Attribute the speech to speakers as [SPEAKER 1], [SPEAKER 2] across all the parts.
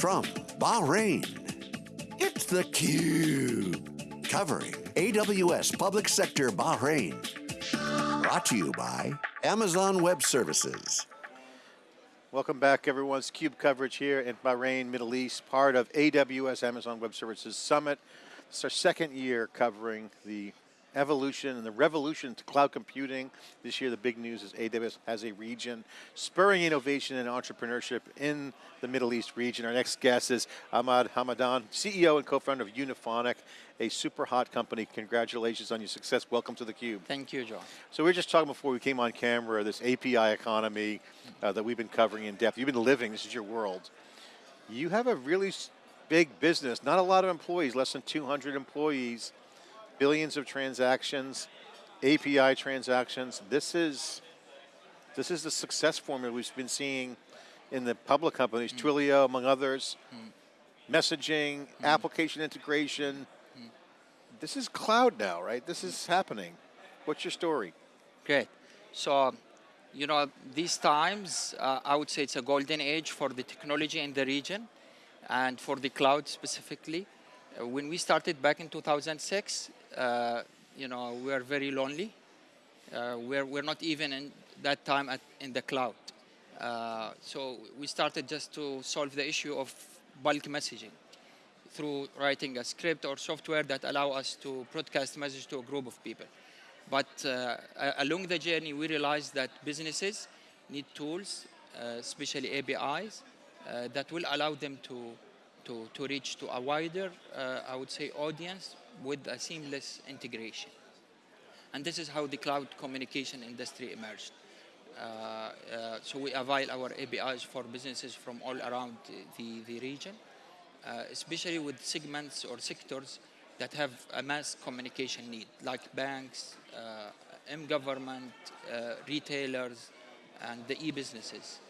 [SPEAKER 1] From Bahrain, it's theCUBE. Covering AWS Public Sector Bahrain. Brought to you by Amazon Web Services.
[SPEAKER 2] Welcome back everyone, it's CUBE coverage here in Bahrain, Middle East, part of AWS Amazon Web Services Summit. It's our second year covering the evolution and the revolution to cloud computing. This year the big news is AWS has a region spurring innovation and entrepreneurship in the Middle East region. Our next guest is Ahmad Hamadan, CEO and co-founder of Unifonic, a super hot company. Congratulations on your success. Welcome to theCUBE.
[SPEAKER 3] Thank you, John.
[SPEAKER 2] So we were just talking before we came on camera, this API economy uh, that we've been covering in depth. You've been living, this is your world. You have a really big business, not a lot of employees, less than 200 employees, billions of transactions, API transactions. This is, this is the success formula we've been seeing in the public companies, mm. Twilio among others, mm. messaging, mm. application integration. Mm. This is cloud now, right? This is happening. What's your story?
[SPEAKER 3] Great. So, you know, these times, uh, I would say it's a golden age for the technology in the region and for the cloud specifically. Uh, when we started back in 2006, uh, you know, we are very lonely. Uh, we're, we're not even in that time at, in the cloud. Uh, so we started just to solve the issue of bulk messaging through writing a script or software that allow us to broadcast message to a group of people. But uh, along the journey, we realized that businesses need tools, uh, especially APIs, uh, that will allow them to, to, to reach to a wider, uh, I would say, audience with a seamless integration. And this is how the cloud communication industry emerged. Uh, uh, so we avail our APIs for businesses from all around the, the region, uh, especially with segments or sectors that have a mass communication need, like banks, uh, M-government, uh, retailers, and the e-businesses.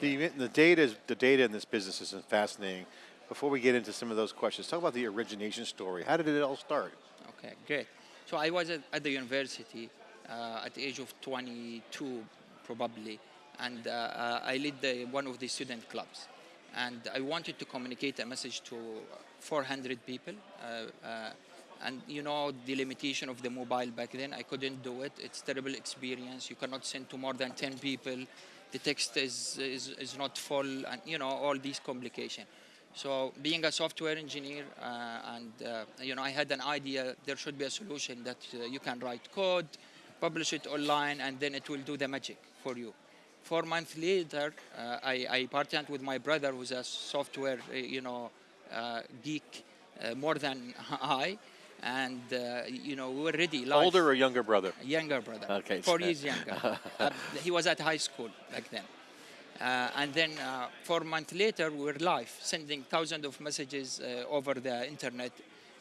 [SPEAKER 2] The, the, data the data in this business is fascinating. Before we get into some of those questions, talk about the origination story. How did it all start?
[SPEAKER 3] Okay, great. So I was at, at the university uh, at the age of 22, probably, and uh, I led the, one of the student clubs. And I wanted to communicate a message to 400 people. Uh, uh, and you know the limitation of the mobile back then, I couldn't do it. It's terrible experience. You cannot send to more than 10 people. The text is, is, is not full, and you know, all these complications. So being a software engineer, uh, and uh, you know, I had an idea. There should be a solution that uh, you can write code, publish it online, and then it will do the magic for you. Four months later, uh, I, I, partnered with my brother, who's a software, uh, you know, uh, geek more than I, and you know, we were ready.
[SPEAKER 2] Live. Older or younger brother?
[SPEAKER 3] Younger brother.
[SPEAKER 2] Okay.
[SPEAKER 3] Four years younger. he was at high school back then. Uh, and then uh, four months later, we were live, sending thousands of messages uh, over the internet.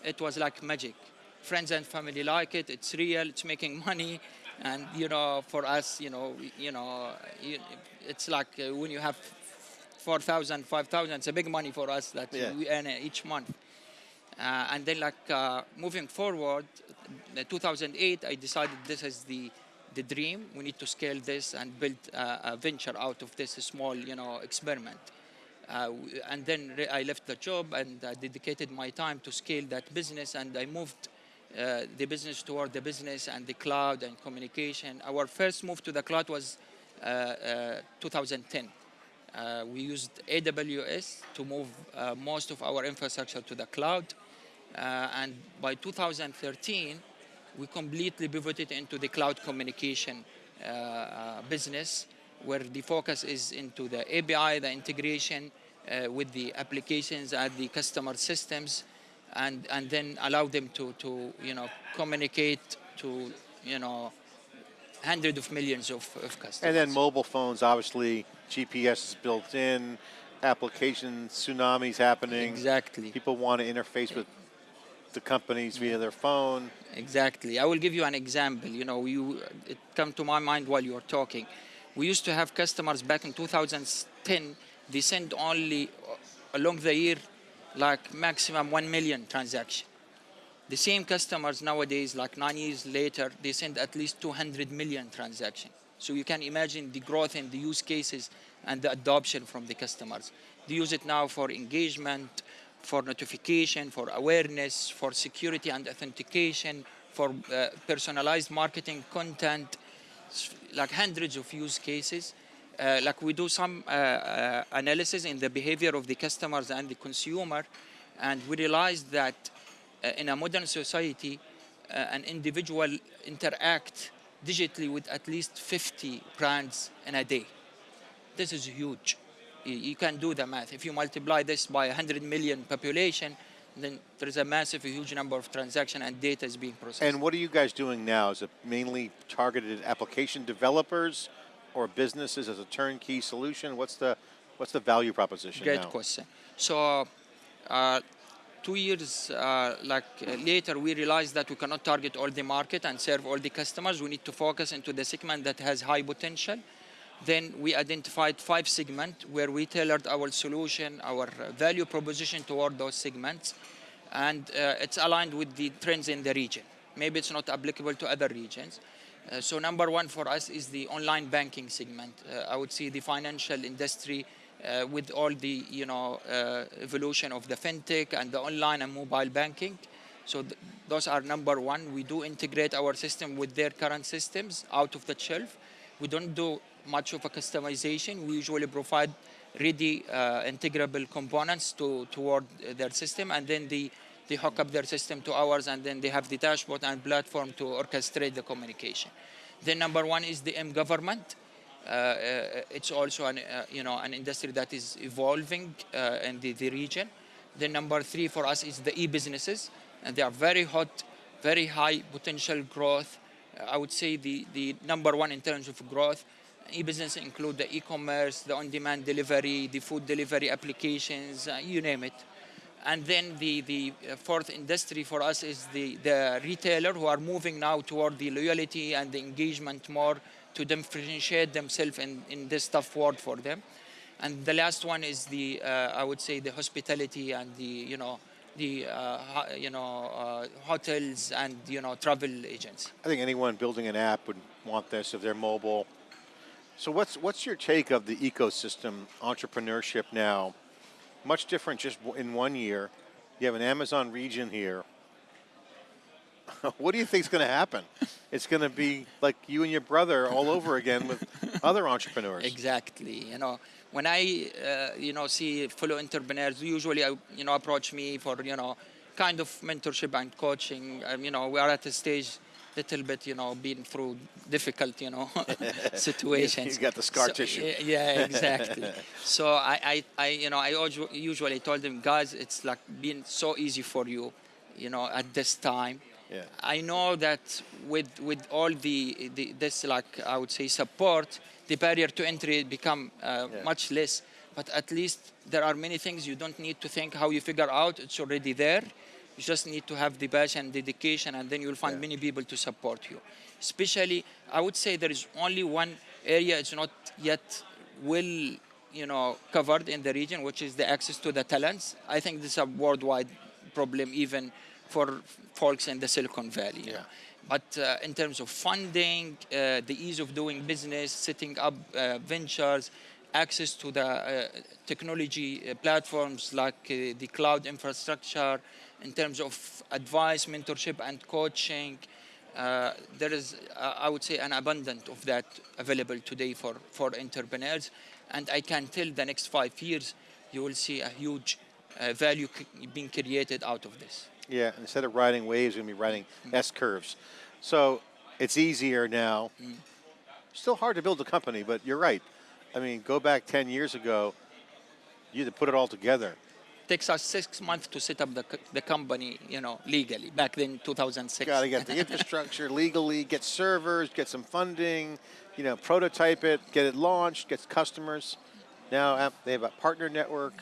[SPEAKER 3] It was like magic. Friends and family like it. It's real. It's making money. And you know, for us, you know, you know, it's like uh, when you have 4,000, 5,000, it's a big money for us that yeah. we earn each month. Uh, and then like uh, moving forward, 2008, I decided this is the the dream. We need to scale this and build a venture out of this small, you know, experiment. Uh, and then I left the job and I dedicated my time to scale that business and I moved uh, the business toward the business and the cloud and communication. Our first move to the cloud was uh, uh 2010. Uh, we used AWS to move uh, most of our infrastructure to the cloud. and by 2013, we completely pivoted into the cloud communication uh, uh, business where the focus is into the API, the integration uh, with the applications and the customer systems and, and then allow them to, to you know, communicate to, you know, hundreds of millions of, of customers.
[SPEAKER 2] And then mobile phones, obviously, GPS is built in, application tsunamis happening.
[SPEAKER 3] Exactly.
[SPEAKER 2] People want to interface with the companies via their phone.
[SPEAKER 3] Exactly. I will give you an example. You know, you, it come to my mind while you are talking. We used to have customers back in 2010, they send only uh, along the year like maximum 1 million transaction. The same customers nowadays, like nine years later, they send at least 200 million transaction. So you can imagine the growth in the use cases and the adoption from the customers. They use it now for engagement, for notification, for awareness, for security and authentication, for uh, personalized marketing content, like hundreds of use cases. Uh, like we do some uh, uh, analysis in the behavior of the customers and the consumer, and we realized that uh, in a modern society, uh, an individual interact digitally with at least 50 brands in a day. This is huge. You, can do the math. If you multiply this by 100 million population, then there is a massive, huge number of transaction and data is being processed.
[SPEAKER 2] And what are you guys doing now? Is it mainly targeted application developers or businesses as a turnkey solution? What's the what's the value proposition
[SPEAKER 3] Great
[SPEAKER 2] now?
[SPEAKER 3] question. So, uh, two years uh, like uh, later, we realized that we cannot target all the market and serve all the customers. We need to focus into the segment that has high potential. Then we identified five segments where we tailored our solution, our value proposition toward those segments, and uh, it's aligned with the trends in the region. Maybe it's not applicable to other regions. Uh, so number one for us is the online banking segment. Uh, I would say the financial industry uh, with all the you know uh, evolution of the fintech and the online and mobile banking. So th- those are number one. We do integrate our system with their current systems out of the shelf. We don't do much of a customization. We usually provide ready uh, integrable components to toward their system, and then they they hook up their system to ours, and then they have the dashboard and platform to orchestrate the communication. Then number one is the M government. Uh, uh, it's also an uh, you know an industry that is evolving uh, in the, the region. Then number three for us is the e-businesses, and they are very hot, very high potential growth. I would say the the number one in terms of growth. E-business include the e-commerce, the on-demand delivery, the food delivery applications, uh, you name it. And then the, the uh, fourth industry for us is the, the retailer who are moving now toward the loyalty and the engagement more to differentiate themselves in, in this tough world for them. And the last one is the, uh, I would say, the hospitality and the, you know, the, uh, you know, uh, hotels and, you know, travel agents.
[SPEAKER 2] I think anyone building an app would want this if they're mobile. So what's what's your take of the ecosystem entrepreneurship now? Much different just in one year. You have an Amazon region here. what do you think is going to happen? It's going to be like you and your brother all over again with other entrepreneurs.
[SPEAKER 3] Exactly. You know, when I, uh, you know, see fellow entrepreneurs, usually, uh, you know, approach me for, you know, kind of mentorship and coaching. Um, you know, we are at a stage, little bit, you know, been through difficult, you know, situations.
[SPEAKER 2] You got the scar
[SPEAKER 3] So,
[SPEAKER 2] tissue.
[SPEAKER 3] Yeah, exactly. so I, I, I, you know, I usually told them, guys, it's like been so easy for you, you know, at this time.
[SPEAKER 2] Yeah.
[SPEAKER 3] I know that with with all the, the this like I would say support, the barrier to entry become uh,
[SPEAKER 2] Yeah.
[SPEAKER 3] much less. But at least there are many things you don't need to think how you figure out. It's already there. You just need to have the passion and dedication, and then you'll find
[SPEAKER 2] Yeah.
[SPEAKER 3] many people to support you. Especially, I would say there is only one area it's not yet well, you know, covered in the region, which is the access to the talents. I think this is a worldwide problem, even for folks in the Silicon Valley.
[SPEAKER 2] Yeah.
[SPEAKER 3] But uh, in terms of funding, uh, the ease of doing business, setting up uh, ventures, access to the uh, technology uh, platforms like uh, the cloud infrastructure, in terms of advice, mentorship, and coaching, uh, there is, uh, I would say, an abundance of that available today for, for entrepreneurs. And I can tell the next five years, you will see a huge uh, value being created out of this.
[SPEAKER 2] Yeah, instead of riding waves, we're going to be riding S curves. So it's easier now. Still hard to build a company, but you're right. I mean, go back 10 years ago, you had to put it all together.
[SPEAKER 3] It takes us six months to set up the, the company, you know, legally. Back then, 2006.
[SPEAKER 2] Got to get the infrastructure legally, get servers, get some funding, you know, prototype it, get it launched, get customers. Now they have a partner network.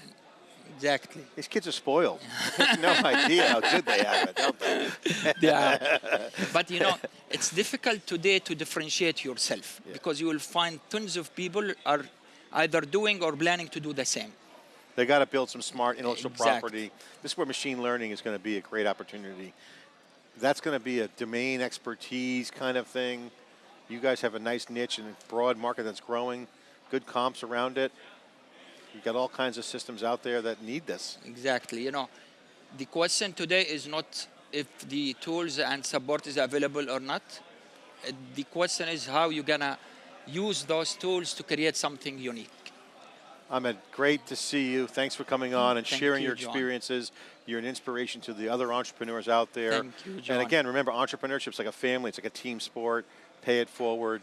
[SPEAKER 3] exactly.
[SPEAKER 2] These kids are spoiled. no idea how good they have it, don't they?
[SPEAKER 3] yeah. But you know, it's difficult today to differentiate yourself because you will find tons of people are either doing or planning to do the same.
[SPEAKER 2] They got to build some smart intellectual
[SPEAKER 3] Exactly.
[SPEAKER 2] property. This is where machine learning is going to be a great opportunity. That's going to be a domain expertise kind of thing. You guys have a nice niche and broad market that's growing, good comps around it. You've got all kinds of systems out there that need this.
[SPEAKER 3] Exactly. You know, the question today is not if the tools and support is available or not. Uh, The question is how you're gonna use those tools to create something unique.
[SPEAKER 2] Ahmed, great to see you. Thanks for coming on and
[SPEAKER 3] Thank
[SPEAKER 2] sharing
[SPEAKER 3] you,
[SPEAKER 2] your
[SPEAKER 3] John.
[SPEAKER 2] experiences. You're an inspiration to the other entrepreneurs out there.
[SPEAKER 3] Thank you,
[SPEAKER 2] And again, remember, entrepreneurship's like a family. It's like a team sport. Pay it forward.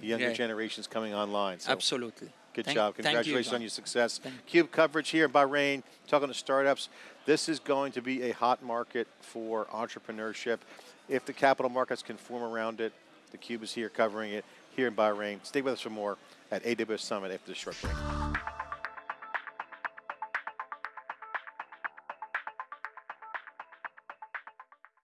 [SPEAKER 2] The younger
[SPEAKER 3] Great.
[SPEAKER 2] generation's coming online. So
[SPEAKER 3] Absolutely.
[SPEAKER 2] Good
[SPEAKER 3] Thank-
[SPEAKER 2] job.
[SPEAKER 3] thank you,
[SPEAKER 2] Congratulations on your success.
[SPEAKER 3] Thank-
[SPEAKER 2] Cube coverage here in Bahrain, talking to startups. This is going to be a hot market for entrepreneurship. If the capital markets can form around it, the Cube is here covering it here in Bahrain. Stay with us for more at AWS Summit after the short break.